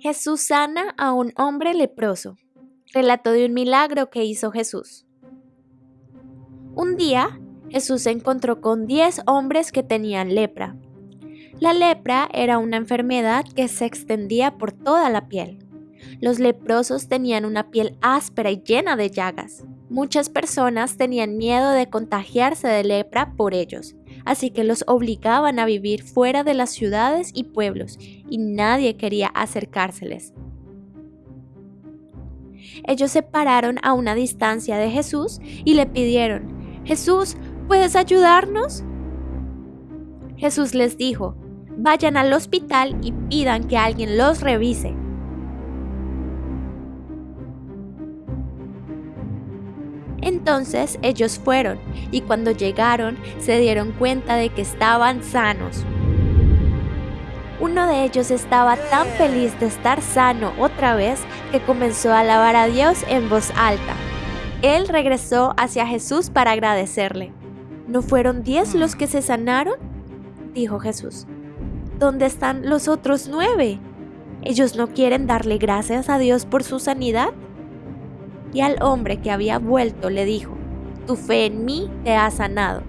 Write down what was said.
Jesús sana a un hombre leproso. Relato de un milagro que hizo Jesús. Un día, Jesús se encontró con diez hombres que tenían lepra. La lepra era una enfermedad que se extendía por toda la piel. Los leprosos tenían una piel áspera y llena de llagas. Muchas personas tenían miedo de contagiarse de lepra por ellos, así que los obligaban a vivir fuera de las ciudades y pueblos, y nadie quería acercárseles. Ellos se pararon a una distancia de Jesús y le pidieron, Jesús, ¿puedes ayudarnos? Jesús les dijo, vayan al hospital y pidan que alguien los revise. Entonces ellos fueron y cuando llegaron se dieron cuenta de que estaban sanos. Uno de ellos estaba tan feliz de estar sano otra vez que comenzó a alabar a Dios en voz alta. Él regresó hacia Jesús para agradecerle. ¿No fueron diez los que se sanaron? dijo Jesús. ¿Dónde están los otros nueve? ¿Ellos no quieren darle gracias a Dios por su sanidad? Y al hombre que había vuelto le dijo, Tu fe en mí te ha sanado,